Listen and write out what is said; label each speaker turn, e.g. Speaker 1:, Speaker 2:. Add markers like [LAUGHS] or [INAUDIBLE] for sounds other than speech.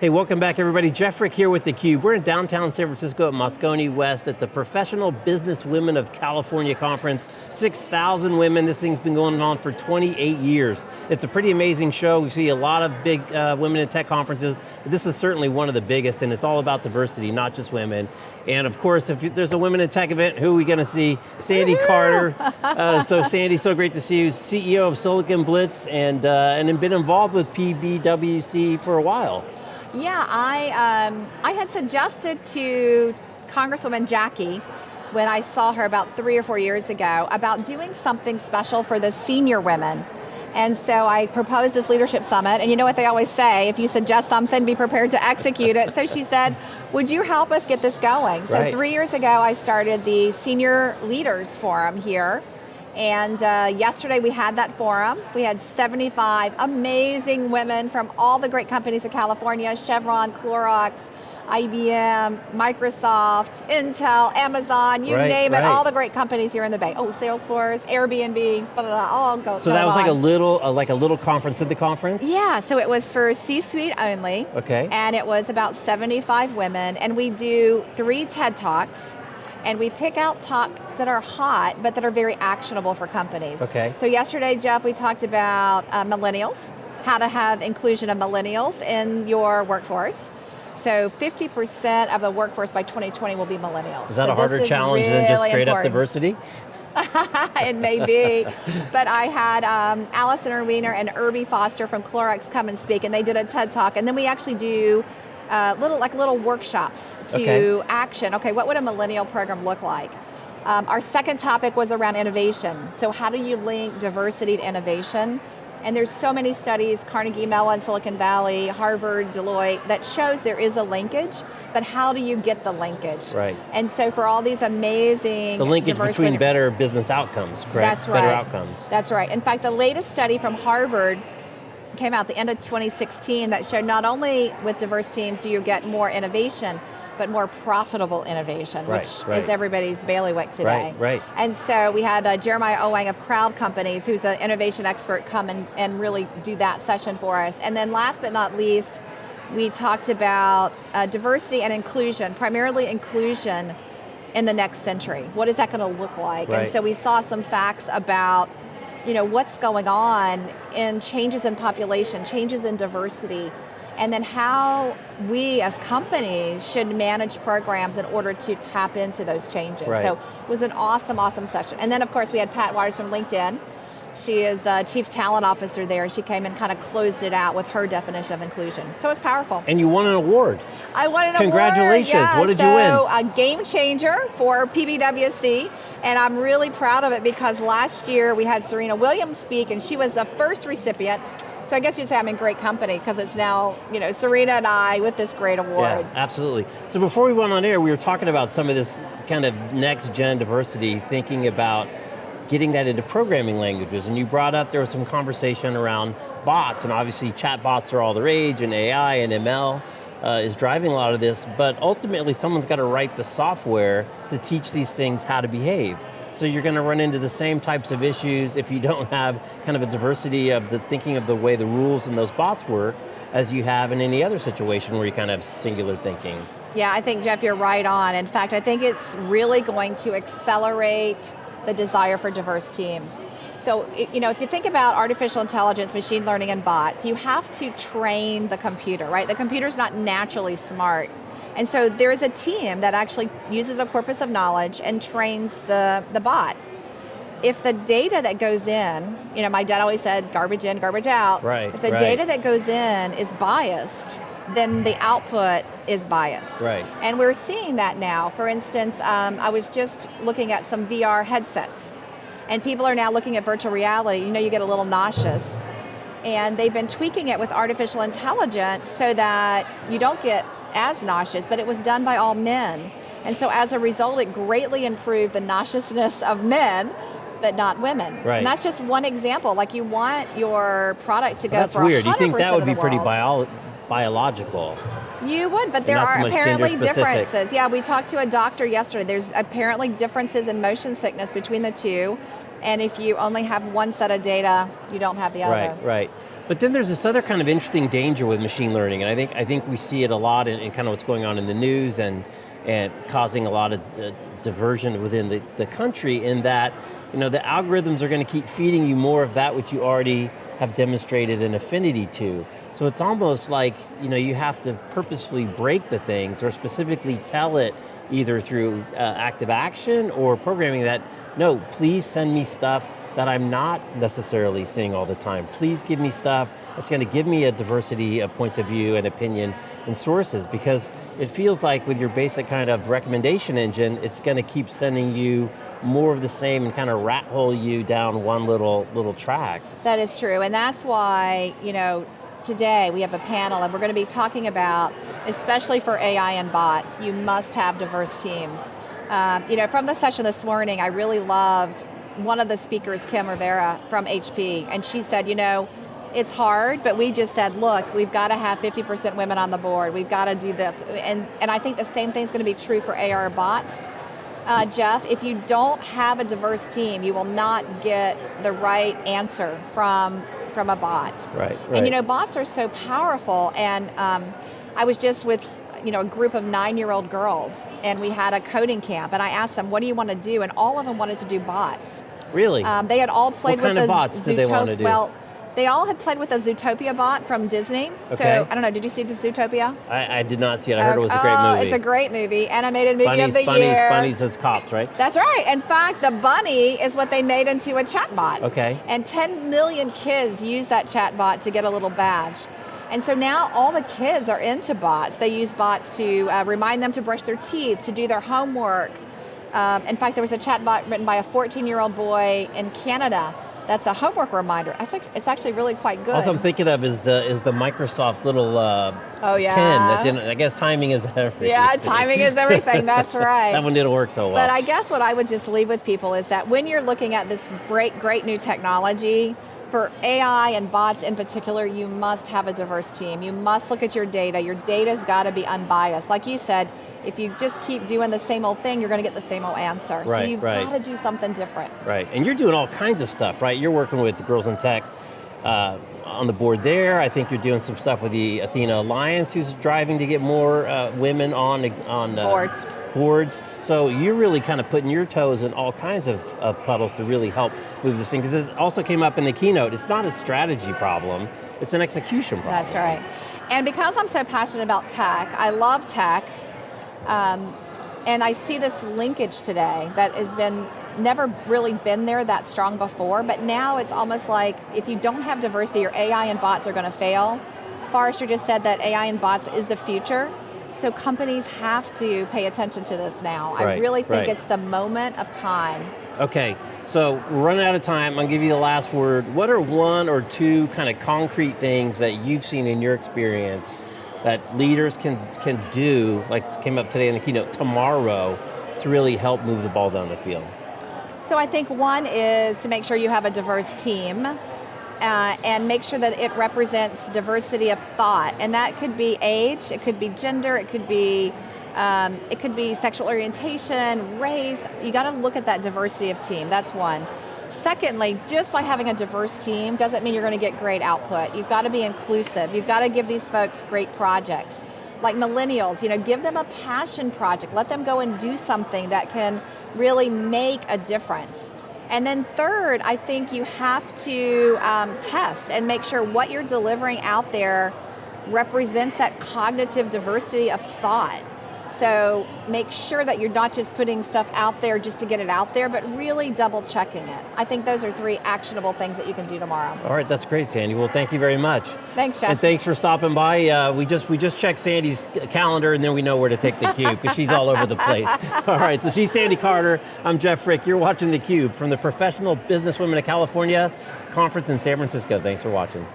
Speaker 1: Hey, welcome back everybody. Jeff Frick here with theCUBE. We're in downtown San Francisco at Moscone West at the Professional Business Women of California Conference. 6,000 women, this thing's been going on for 28 years. It's a pretty amazing show. We see a lot of big uh, women in tech conferences. This is certainly one of the biggest and it's all about diversity, not just women. And of course, if there's a women in tech event, who are we going to see? Sandy Carter. [LAUGHS] Uh, so Sandy, so great to see you. CEO of Silicon Blitz and, uh, and been involved with PBWC for a while.
Speaker 2: Yeah, I, um, I had suggested to Congresswoman Jackie when I saw her about three or four years ago about doing something special for the senior women. And so I proposed this leadership summit, and you know what they always say, if you suggest something, be prepared to execute it. So she said, would you help us get this going? So
Speaker 1: right.
Speaker 2: three years ago, I started the Senior Leaders Forum here and uh, yesterday we had that forum. We had 75 amazing women from all the great companies of California, Chevron, Clorox, IBM, Microsoft, Intel, Amazon, you
Speaker 1: right,
Speaker 2: name
Speaker 1: right.
Speaker 2: it, all the great companies here in the Bay. Oh, Salesforce, Airbnb, blah, blah, blah, all go
Speaker 1: So that was
Speaker 2: on.
Speaker 1: like a little, uh, like a little conference at the conference?
Speaker 2: Yeah, so it was for C-suite only.
Speaker 1: Okay.
Speaker 2: And it was about 75 women, and we do three TED Talks, and we pick out talks that are hot, but that are very actionable for companies.
Speaker 1: Okay.
Speaker 2: So yesterday, Jeff, we talked about uh, millennials, how to have inclusion of millennials in your workforce. So 50% of the workforce by 2020 will be millennials.
Speaker 1: Is that
Speaker 2: so
Speaker 1: a harder challenge
Speaker 2: really
Speaker 1: than just straight
Speaker 2: important.
Speaker 1: up diversity? [LAUGHS]
Speaker 2: it may be. but I had um, Allison Erweiner and Erby Foster from Clorox come and speak, and they did a TED Talk, and then we actually do uh, little like little workshops to
Speaker 1: okay.
Speaker 2: action. Okay, what would a millennial program look like? Um, our second topic was around innovation. So how do you link diversity to innovation? And there's so many studies, Carnegie Mellon, Silicon Valley, Harvard, Deloitte, that shows there is a linkage, but how do you get the linkage?
Speaker 1: Right.
Speaker 2: And so for all these amazing
Speaker 1: The linkage between better business outcomes, correct?
Speaker 2: That's right.
Speaker 1: Better outcomes.
Speaker 2: That's right. In fact, the latest study from Harvard came out the end of 2016 that showed not only with diverse teams do you get more innovation, but more profitable innovation,
Speaker 1: right,
Speaker 2: which
Speaker 1: right.
Speaker 2: is everybody's bailiwick today.
Speaker 1: Right, right.
Speaker 2: And so we had uh, Jeremiah Owyang of Crowd Companies, who's an innovation expert, come and, and really do that session for us. And then last but not least, we talked about uh, diversity and inclusion, primarily inclusion in the next century. What is that going to look like?
Speaker 1: Right.
Speaker 2: And so we saw some facts about you know, what's going on in changes in population, changes in diversity, and then how we as companies should manage programs in order to tap into those changes.
Speaker 1: Right.
Speaker 2: So it was an awesome, awesome session. And then of course we had Pat Wadors from LinkedIn. She is a Chief Talent Officer there. She came and kind of closed it out with her definition of inclusion. So it was powerful.
Speaker 1: And you won an award.
Speaker 2: I won an
Speaker 1: Congratulations.
Speaker 2: award, yeah.
Speaker 1: What did
Speaker 2: so,
Speaker 1: you win?
Speaker 2: So a game changer for PBWC, and I'm really proud of it because last year we had Serena Williams speak and she was the first recipient. So I guess you'd say I'm in great company because it's now, you know, Serena and I with this great award.
Speaker 1: Yeah, absolutely. So before we went on air, we were talking about some of this kind of next gen diversity, thinking about getting that into programming languages, and you brought up there was some conversation around bots, and obviously chat bots are all the rage, and AI and ML uh, is driving a lot of this, but ultimately someone's got to write the software to teach these things how to behave. So you're going to run into the same types of issues if you [LAUGHS] don't have kind of a diversity of the thinking of the way the rules and those bots work as you have in any other situation where you kind of have singular thinking.
Speaker 2: Yeah, I think Jeff, you're right on. In fact, I think it's really going to accelerate the desire for diverse teams. So, you know, if you think about artificial intelligence, machine learning, and bots, you have to train the computer, right? The computer's not naturally smart. And so there's a team that actually uses a corpus of knowledge and trains the, the bot. If the data that goes in, you know, my dad always said garbage in, garbage out.
Speaker 1: Right,
Speaker 2: If the
Speaker 1: right.
Speaker 2: data that goes in is biased, then the output is biased.
Speaker 1: Right.
Speaker 2: And we're seeing that now. For instance, um, I was just looking at some VR headsets, and people are now looking at virtual reality. You know, you get a little nauseous. And they've been tweaking it with artificial intelligence so that you don't get as nauseous, but it was done by all men. And so as a result, it greatly improved the nauseousness of men, but not women.
Speaker 1: Right.
Speaker 2: And that's just one example. Like you want your product to go
Speaker 1: Well, that's
Speaker 2: for
Speaker 1: weird. You
Speaker 2: 100%
Speaker 1: think that would be pretty bio biological?
Speaker 2: You would, but there
Speaker 1: not so
Speaker 2: are
Speaker 1: much
Speaker 2: apparently differences. Yeah, we talked to a doctor yesterday. There's apparently differences in motion sickness between the two, and if you only have one set of data, you don't have the other.
Speaker 1: Right, right. But then there's this other kind of interesting danger with machine learning, and I think, I think we see it a lot in, in kind of what's going on in the news and, and causing a lot of uh, diversion within the, the country in that you know, the algorithms are going to keep feeding you more of that which you already have demonstrated an affinity to. So it's almost like you, know, you have to purposefully break the things or specifically tell it either through uh, active action or programming that, no, please send me stuff that I'm not necessarily seeing all the time. Please give me stuff that's going to give me a diversity of points of view and opinion and sources because it feels like with your basic kind of recommendation engine, it's going to keep sending you more of the same and kind of rat hole you down one little little track.
Speaker 2: That is true, and that's why, you know, today we have a panel and we're going to be talking about, especially for AI and bots, you must have diverse teams. Um, you know, from the session this morning, I really loved one of the speakers, Kim Rivera from HP, and she said, you know, it's hard, but we just said, look, we've got to have 50% women on the board, we've got to do this. And, and I think the same thing is going to be true for AR bots. Uh, Jeff, if you don't have a diverse team, you will not get the right answer from, from a bot.
Speaker 1: Right, right.
Speaker 2: And you know, bots are so powerful, and um, I was just with you know, a group of nine-year-old girls, and we had a coding camp, and I asked them, what do you want to do? And all of them wanted to do bots.
Speaker 1: Really?
Speaker 2: Um, they had all played
Speaker 1: what
Speaker 2: with
Speaker 1: kind
Speaker 2: the
Speaker 1: of bots did they want to do?
Speaker 2: Well, they all had played with a Zootopia bot from Disney.
Speaker 1: Okay.
Speaker 2: So, I don't know, did you see Zootopia?
Speaker 1: I, I did not see it, I heard it was a great
Speaker 2: oh,
Speaker 1: movie.
Speaker 2: it's a great movie, animated movie
Speaker 1: bunnies,
Speaker 2: of the
Speaker 1: bunnies,
Speaker 2: year.
Speaker 1: Bunnies as cops, right?
Speaker 2: That's right. In fact, the bunny is what they made into a chatbot.
Speaker 1: Okay.
Speaker 2: And 10 million kids use that chatbot to get a little badge. And so now all the kids are into bots. They use bots to uh, remind them to brush their teeth, to do their homework. Um, in fact, there was a chatbot written by a 14-year-old boy in Canada that's a homework reminder. It's actually really quite good.
Speaker 1: All I'm thinking of is the is the Microsoft little uh,
Speaker 2: oh, yeah.
Speaker 1: pen. That I guess timing is [LAUGHS] everything.
Speaker 2: Yeah, timing is everything, that's [LAUGHS] right.
Speaker 1: that one didn't work so well.
Speaker 2: But I guess what I would just leave with people is that when you're looking at this great, great new technology, for AI and bots in particular, you must have a diverse team. You must look at your data. Your data's got to be unbiased. Like you said, if you just keep doing the same old thing, you're going to get the same old answer.
Speaker 1: Right,
Speaker 2: so you've
Speaker 1: right.
Speaker 2: got to do something different.
Speaker 1: Right, and you're doing all kinds of stuff, right? You're working with the Girls in Tech uh, on the board there. I think you're doing some stuff with the Athena Alliance, who's driving to get more uh, women on, on
Speaker 2: uh, boards.
Speaker 1: boards. So you're really kind of putting your toes in all kinds of, of puddles to really help move this thing, because it also came up in the keynote, it's not a strategy problem, it's an execution problem.
Speaker 2: That's right. And because I'm so passionate about tech, I love tech, um, and I see this linkage today that has been never really been there that strong before, but now it's almost like if you don't have diversity, your AI and bots are going to fail. Forrester just said that AI and bots is the future, so companies have to pay attention to this now.
Speaker 1: Right,
Speaker 2: I really think
Speaker 1: right.
Speaker 2: it's the moment of time.
Speaker 1: Okay, so we're running out of time. I'll give you the last word. What are one or two kind of concrete things that you've seen in your experience that leaders can, can do, like came up today in the keynote, tomorrow, to really help move the ball down the field?
Speaker 2: So I think one is to make sure you have a diverse team uh, and make sure that it represents diversity of thought. And that could be age, it could be gender, it could be um, it could be sexual orientation, race. You got to look at that diversity of team, that's one. Secondly, just by having a diverse team doesn't mean you're going to get great output. You've got to be inclusive. You've got to give these folks great projects. Like millennials, you know, give them a passion project. Let them go and do something that can really make a difference. And then third, I think you have to um, test and make sure what you're delivering out there represents that cognitive diversity of thought. So make sure that you're not just putting stuff out there just to get it out there, but really double checking it. I think those are three actionable things that you can do tomorrow.
Speaker 1: All right, that's great, Sandy. Well, thank you very much.
Speaker 2: Thanks, Jeff.
Speaker 1: And thanks for stopping by. Uh, we just we just checked Sandy's calendar and then we know where to take the cube because she's all over the place. [LAUGHS] All right, so she's Sandy Carter. I'm Jeff Frick. You're watching theCUBE from the Professional Businesswomen of California conference in San Francisco. Thanks for watching.